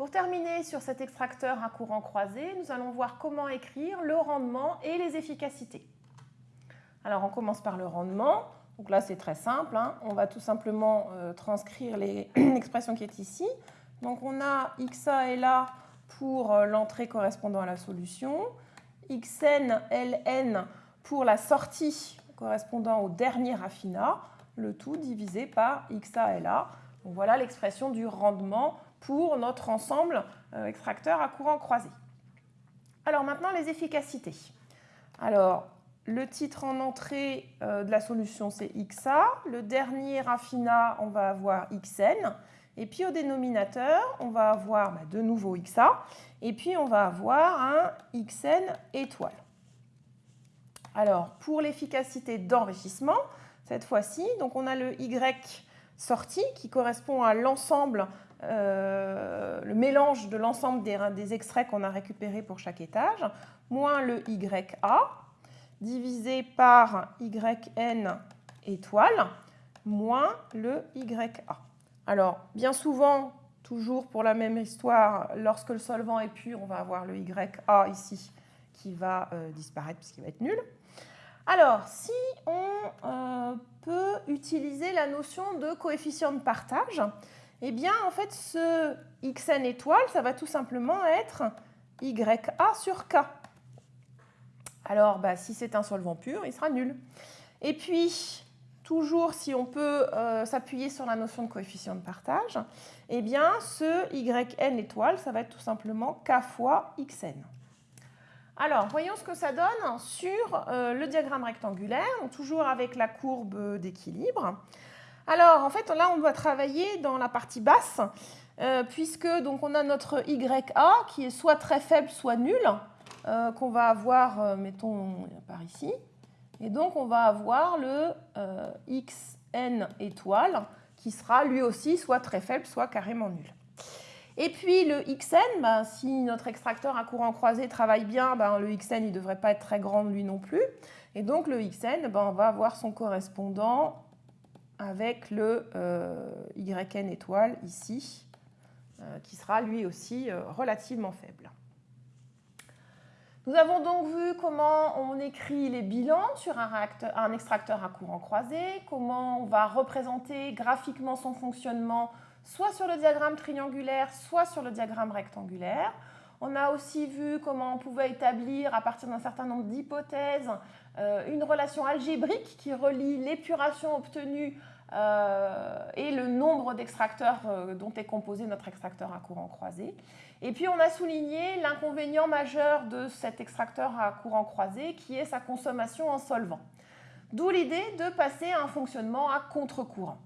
Pour terminer sur cet extracteur à courant croisé, nous allons voir comment écrire le rendement et les efficacités. Alors on commence par le rendement. Donc là c'est très simple, hein. on va tout simplement euh, transcrire l'expression qui est ici. Donc on a xa et là pour euh, l'entrée correspondant à la solution, xn, ln pour la sortie correspondant au dernier raffinat, le tout divisé par xa et. Donc voilà l'expression du rendement pour notre ensemble euh, extracteur à courant croisé. Alors maintenant, les efficacités. Alors, le titre en entrée euh, de la solution, c'est XA. Le dernier raffinat, on va avoir XN. Et puis au dénominateur, on va avoir bah, de nouveau XA. Et puis on va avoir un XN étoile. Alors, pour l'efficacité d'enrichissement, cette fois-ci, donc on a le Y sorti qui correspond à l'ensemble euh, le mélange de l'ensemble des, extraits qu'on a récupérés pour chaque étage, moins le YA, divisé par YN étoile, moins le YA. Alors, bien souvent, toujours pour la même histoire, lorsque le solvant est pur, on va avoir le YA ici qui va euh, disparaître puisqu'il va être nul. Alors, si on euh, peut utiliser la notion de coefficient de partage, eh bien, en fait, ce xn étoile, ça va tout simplement être YA sur K. Alors, bah, si c'est un solvant pur, il sera nul. Et puis, toujours si on peut euh, s'appuyer sur la notion de coefficient de partage, eh bien, ce YN étoile, ça va être tout simplement K fois XN. Alors, voyons ce que ça donne sur euh, le diagramme rectangulaire, toujours avec la courbe d'équilibre. Alors, en fait, là, on doit travailler dans la partie basse, euh, puisque donc, on a notre YA qui est soit très faible, soit nul, euh, qu'on va avoir, mettons, par ici. Et donc, on va avoir le XN étoile, qui sera lui aussi soit très faible, soit carrément nul. Et puis le XN, ben, si notre extracteur à courant croisé travaille bien, ben, le XN ne devrait pas être très grand lui non plus. Et donc le XN, ben, on va avoir son correspondant avec le euh, YN étoile ici, euh, qui sera lui aussi euh, relativement faible. Nous avons donc vu comment on écrit les bilans sur un, un, extracteur à courant croisé, comment on va représenter graphiquement son fonctionnement soit sur le diagramme triangulaire, soit sur le diagramme rectangulaire. On a aussi vu comment on pouvait établir, à partir d'un certain nombre d'hypothèses, une relation algébrique qui relie l'épuration obtenue euh, et le nombre d'extracteurs euh, dont est composé notre extracteur à courant croisé. Et puis on a souligné l'inconvénient majeur de cet extracteur à courant croisé qui est sa consommation en solvant. D'où l'idée de passer à un fonctionnement à contre-courant.